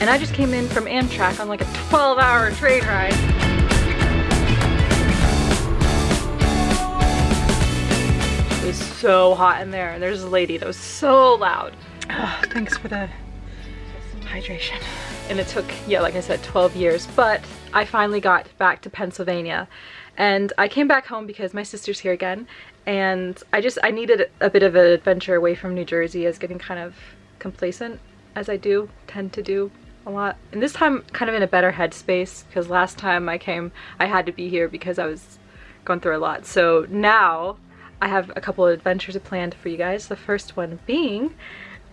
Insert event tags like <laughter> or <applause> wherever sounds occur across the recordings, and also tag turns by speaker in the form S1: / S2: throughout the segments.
S1: Terminus Victoria Rose, and I just came in from Amtrak on like a 12 hour train ride. It was so hot in there, and there's a lady that was so loud. Oh, thanks for the hydration. And it took, yeah, like I said, 12 years, but I finally got back to Pennsylvania. And I came back home because my sister's here again, and I just, I needed a bit of an adventure away from New Jersey. as getting kind of complacent, as I do, tend to do a lot. And this time, kind of in a better headspace, because last time I came, I had to be here because I was going through a lot. So now, I have a couple of adventures planned for you guys. The first one being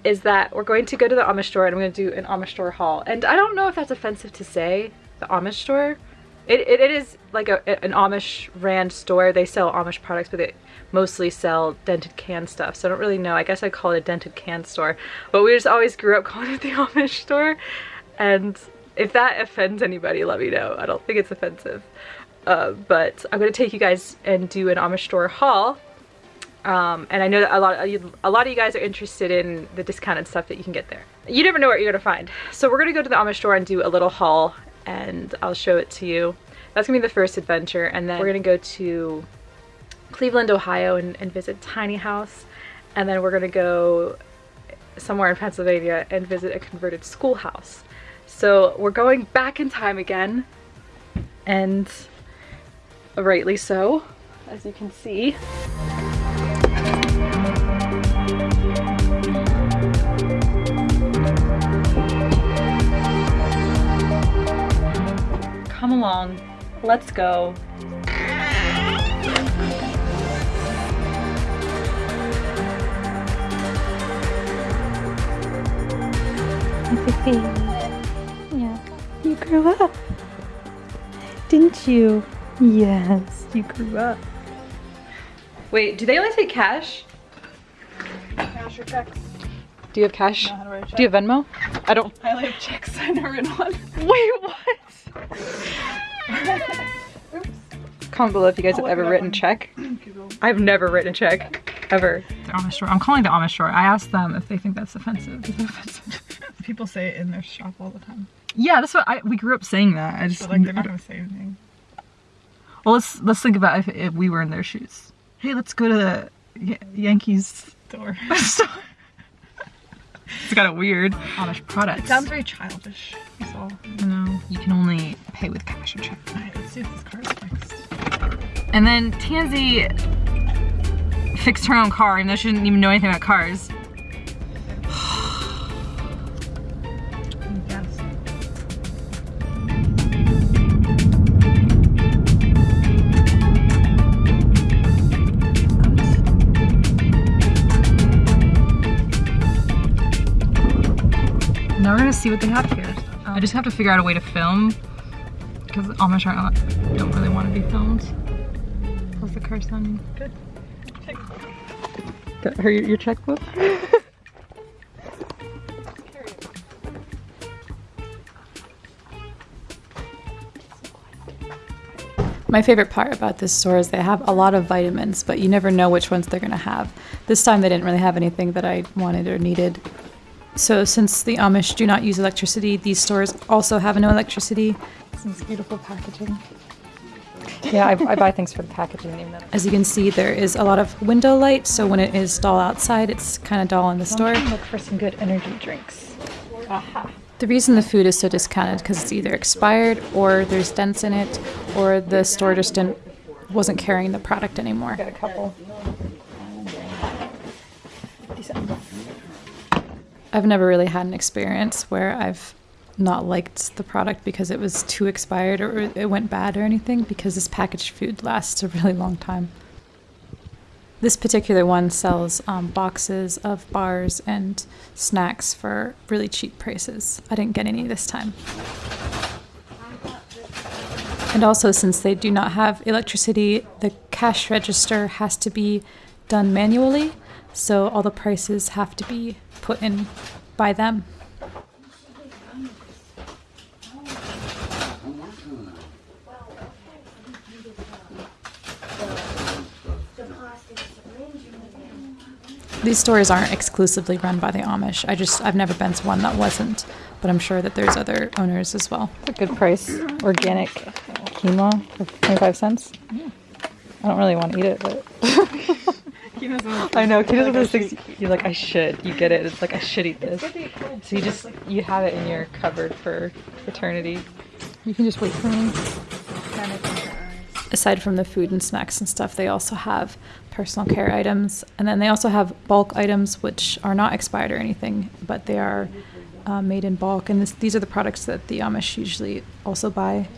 S1: is that we're going to go to the Amish store and I'm going to do an Amish store haul. And I don't know if that's offensive to say, the Amish store. It, it, it is like a, an Amish brand store. They sell Amish products, but they mostly sell dented can stuff. So I don't really know. I guess I call it a dented can store. But we just always grew up <laughs> calling it the Amish store. And if that offends anybody, let me know. I don't think it's offensive. Uh, but I'm to take you guys and do an Amish store haul um, and I know that a lot, of, a lot of you guys are interested in the discounted stuff that you can get there. You never know what you're gonna find. So we're gonna go to the Amish store and do a little haul and I'll show it to you. That's gonna be the first adventure and then we're gonna go to Cleveland, Ohio and, and visit Tiny House. And then we're gonna go somewhere in Pennsylvania and visit a converted schoolhouse. So we're going back in time again and rightly so, as you can see. Come along, let's go. You <laughs> grew up, didn't you? Yes, you grew up. Wait, do they only take cash?
S2: Cash or checks?
S1: Do you have cash? Do you have Venmo? I don't.
S2: I only have checks. <laughs> I never written one.
S1: Wait, what? <laughs> Comment below if you guys have ever written check. I've never written a check, ever.
S2: The Amish store. I'm calling the Amish store. I asked them if they think that's offensive. Is that offensive? People say it in their shop all the time.
S1: Yeah, that's what I. We grew up saying that. I just
S2: but like they're not gonna say anything.
S1: Well, let's let's think about if, if we were in their shoes hey, let's go to the Yankees <laughs> store. it's kind of weird. Amish products.
S2: It sounds very childish. So.
S1: No, you can only pay with cash or check.
S2: Alright, let's see if this car fixed.
S1: And then Tansy fixed her own car, even though she didn't even know anything about cars. See what they have here. Um, I just have to figure out a way to film because Amish aren't, don't really want to be filmed. How's the car sounding? Good. Got her your checkbook? <laughs> My favorite part about this store is they have a lot of vitamins, but you never know which ones they're going to have. This time they didn't really have anything that I wanted or needed. So since the Amish do not use electricity, these stores also have no electricity.
S2: This beautiful packaging.
S1: Yeah, I, I, buy things for the packaging.
S3: As you can see, there is a lot of window light, so when it is dull outside, it's kind of dull in the store.
S1: Look for some good energy drinks.
S3: Aha. The reason the food is so discounted because it's either expired or there's dents in it, or the store just didn't wasn't carrying the product anymore.
S1: Got a couple.
S3: I've never really had an experience where I've not liked the product because it was too expired or it went bad or anything because this packaged food lasts a really long time. This particular one sells um, boxes of bars and snacks for really cheap prices. I didn't get any this time. And also, since they do not have electricity, the cash register has to be done manually, so all the prices have to be put in by them. These stores aren't exclusively run by the Amish. I just I've never been to one that wasn't, but I'm sure that there's other owners as well.
S1: A good price, organic quinoa for 25 cents. I don't really want to eat it, but <laughs> I know quinoa's one of those things you're like I should. You get it. It's like I should eat this. So you just you have it in your cupboard for eternity.
S2: You can just wait for me.
S3: Aside from the food and snacks and stuff, they also have personal care items, and then they also have bulk items which are not expired or anything, but they are uh, made in bulk. And this, these are the products that the Amish usually also buy.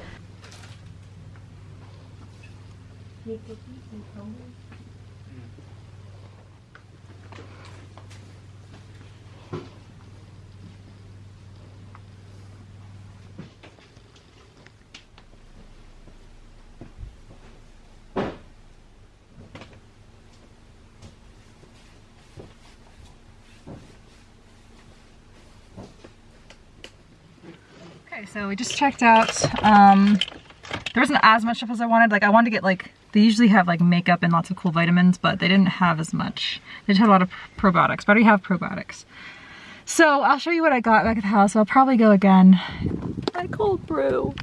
S2: Okay, so we just checked out. Um, there wasn't as much stuff as I wanted. Like I wanted to get like they usually have like makeup and lots of cool vitamins, but they didn't have as much. They just had a lot of probiotics. But I already have probiotics. So I'll show you what I got back at the house. I'll probably go again.
S1: My cold brew.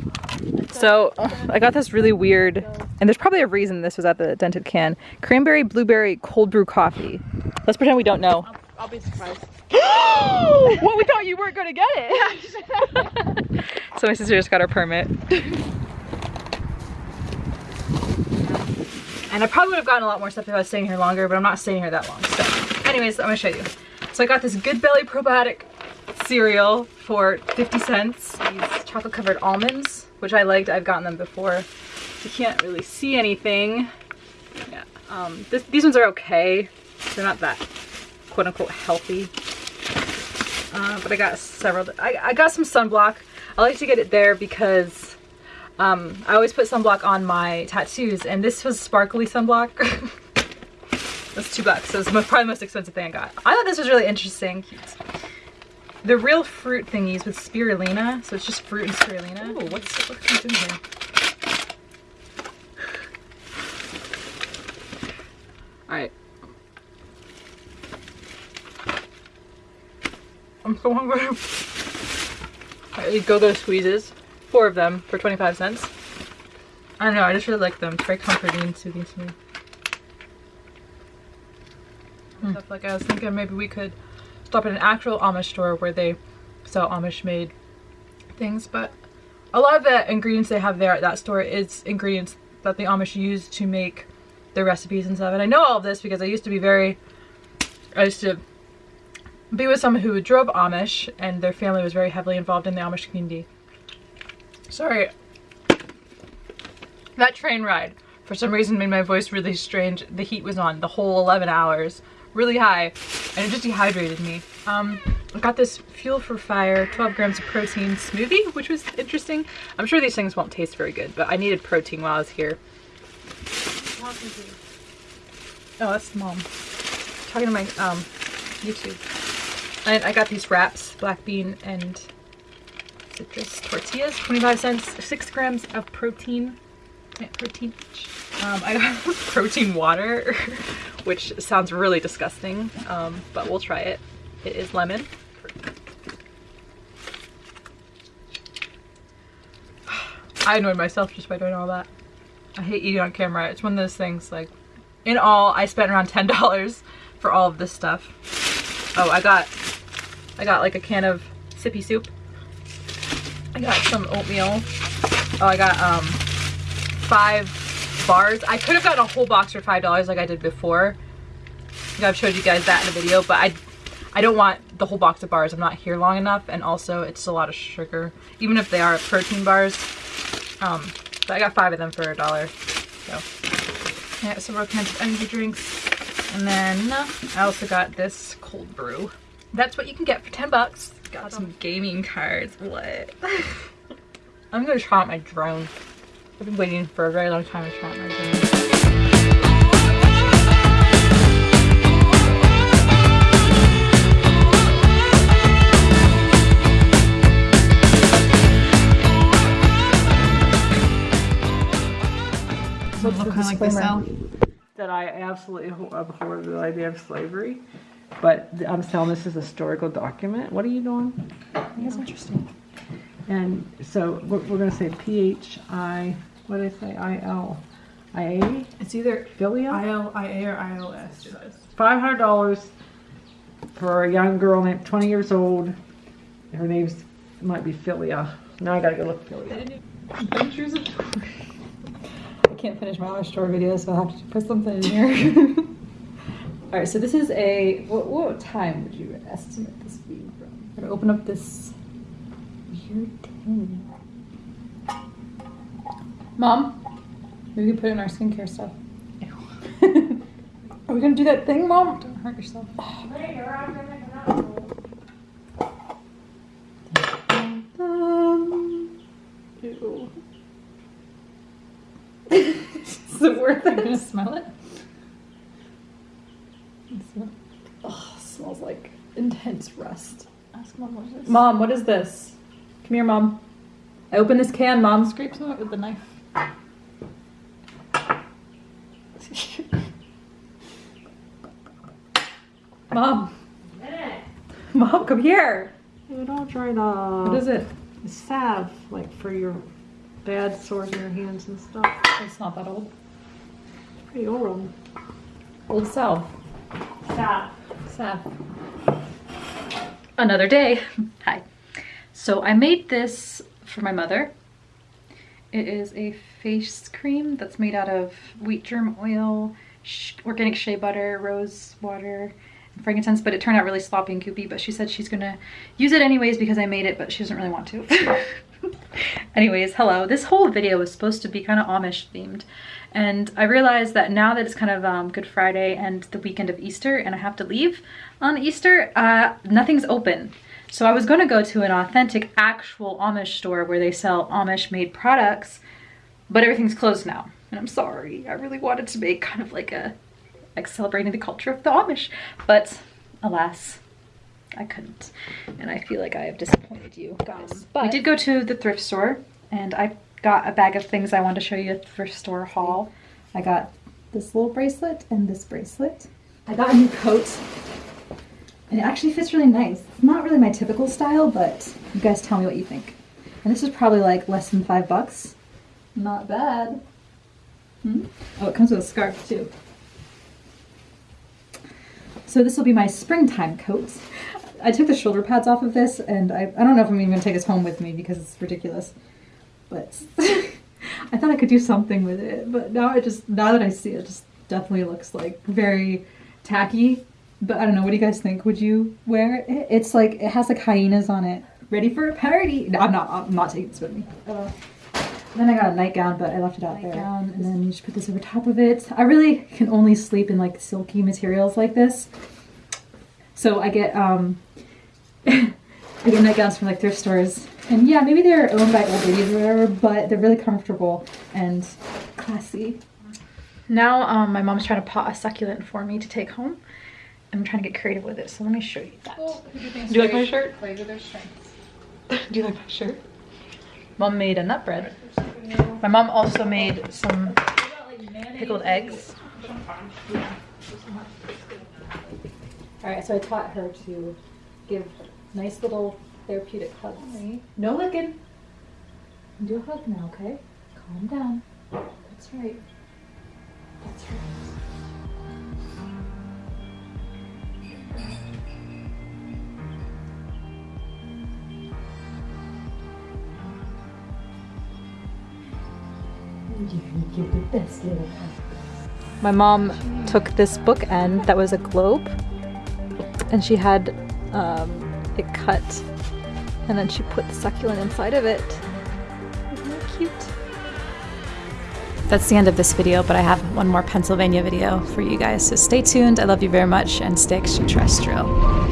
S1: So I got this really weird, and there's probably a reason this was at the dented can. Cranberry blueberry cold brew coffee. Let's pretend we don't know.
S4: I'll be surprised. <gasps>
S1: well, we thought you weren't gonna get it. <laughs> so my sister just got her permit. And I probably would have gotten a lot more stuff if I was staying here longer, but I'm not staying here that long. So anyways, I'm gonna show you. So I got this Good Belly probiotic cereal for 50 cents. These chocolate covered almonds, which I liked. I've gotten them before. You can't really see anything. Yeah. Um, this, these ones are okay. They're not that quote unquote healthy. Uh, but I got several. I, I got some sunblock. I like to get it there because um, I always put sunblock on my tattoos, and this was sparkly sunblock. <laughs> That's two bucks. So it's probably the most expensive thing I got. I thought this was really interesting. The real fruit thingies with spirulina. So it's just fruit and spirulina. Oh, what's, what's in here? Alright. I'm so hungry. These go-go squeezes. Four of them for 25 cents. I don't know, I just really like them. It's very comforting and soothing to me. Hmm. Stuff like I was thinking maybe we could stop at an actual Amish store where they sell Amish made things, but a lot of the ingredients they have there at that store is ingredients that the Amish use to make their recipes and stuff. And I know all of this because I used to be very, I used to be with someone who drove Amish and their family was very heavily involved in the Amish community. Sorry. That train ride, for some reason, made my voice really strange. The heat was on the whole 11 hours, really high, and it just dehydrated me. Um, I got this Fuel for Fire 12 grams of protein smoothie, which was interesting. I'm sure these things won't taste very good, but I needed protein while I was here. Oh, that's mom. Talking to my um, YouTube. And I got these wraps, black bean and citrus tortillas, 25 cents, six grams of protein. Yeah, protein. Um, I got <laughs> protein water, <laughs> which sounds really disgusting, um, but we'll try it. It is lemon. <sighs> I annoyed myself just by doing all that. I hate eating on camera. It's one of those things like, in all, I spent around $10 for all of this stuff. Oh, I got, I got like a can of sippy soup. I got some oatmeal. Oh, I got um five bars. I could have gotten a whole box for five dollars like I did before. I've showed you guys that in the video, but I I don't want the whole box of bars. I'm not here long enough, and also it's a lot of sugar, even if they are protein bars. Um, but I got five of them for a dollar. So I got several kinds of energy drinks, and then I also got this cold brew. That's what you can get for 10 bucks. Got some gaming cards. What? <laughs> I'm gonna try out my drone. I've been waiting for a very long time to try out my drone.
S2: Look kind of like they sell? that I absolutely abhor the idea of slavery. But I'm telling this is a historical document. What are you doing?
S1: That's interesting.
S2: And so we're, we're going to say P H I. What did I say? I L I A.
S3: It's either
S2: Philia.
S3: I-L-I-A or
S2: hundred dollars for a young girl named twenty years old. Her name's might be Philia. Now I gotta go look Philia.
S3: Adventures of <laughs> I can't finish my Amish store video, so I'll have to put something in here. <laughs> All right, so this is a, what, what time would you estimate this being from? I'm gonna open up this weird tin.
S1: Mom, maybe we can put it in our skincare stuff. <laughs>
S3: Are we gonna do that thing, Mom?
S1: Don't hurt yourself. <sighs>
S3: Um, ew. <laughs> is it worth
S1: Are you gonna
S3: it?
S1: smell it?
S3: Oh, smells like intense rust.
S1: Ask mom what it is.
S3: Mom, what is this? Come here, Mom. I open this can, Mom.
S1: Scrape some of it with the knife. <laughs>
S3: Mom. Mom, come here.
S2: Dude, I'll try the
S3: What is it?
S2: salve, like for your bad sores in your hands and stuff.
S3: It's not that old.
S2: Pretty old.
S3: Old salve.
S2: Salve.
S1: Another day. Hi. So I made this for my mother. It is a face cream that's made out of wheat germ oil, organic shea butter, rose water, and frankincense, but it turned out really sloppy and goopy, but she said she's gonna use it anyways because I made it, but she doesn't really want to. <laughs> anyways, hello. This whole video was supposed to be kind of Amish themed. And I realized that now that it's kind of um, Good Friday and the weekend of Easter and I have to leave on Easter, uh, nothing's open. So I was going to go to an authentic, actual Amish store where they sell Amish made products, but everything's closed now. And I'm sorry. I really wanted to make kind of like a, like celebrating the culture of the Amish, but alas, I couldn't. And I feel like I have disappointed you guys. But we did go to the thrift store and I got a bag of things I wanted to show you thrift store haul. I got this little bracelet and this bracelet. I got a new coat and it actually fits really nice. It's not really my typical style, but you guys tell me what you think. And this is probably like less than five bucks. Not bad. Hmm? Oh, it comes with a scarf too. So this will be my springtime coat. I took the shoulder pads off of this and I, I don't know if I'm even gonna take this home with me because it's ridiculous. But <laughs> I thought I could do something with it, but now I just now that I see it, it just definitely looks like very tacky. But I don't know. What do you guys think? Would you wear it? It's like it has like hyenas on it. Ready for a party? No, I'm not. I'm not taking this with me. Uh, then I got a nightgown, but I left it out there. And then you just put this over top of it. I really can only sleep in like silky materials like this. So I get um <laughs> I get nightgowns from like thrift stores. And yeah, maybe they're owned by old ladies or whatever, but they're really comfortable and classy. Now um, my mom's trying to pot a succulent for me to take home. I'm trying to get creative with it, so let me show you that.
S2: Do you like my shirt?
S1: Plays with their strengths. <laughs>
S2: Do you like my shirt?
S1: Mom made a nut bread. My mom also made some pickled eggs. Alright, so I taught her to give nice little therapeutic hugs. No licking. Do a hug now, okay? Calm down. That's right. That's right. My mom took this bookend that was a globe and she had um, it cut and then she put the succulent inside of it. Isn't cute? That's the end of this video, but I have one more Pennsylvania video for you guys. So stay tuned. I love you very much and stay extraterrestrial.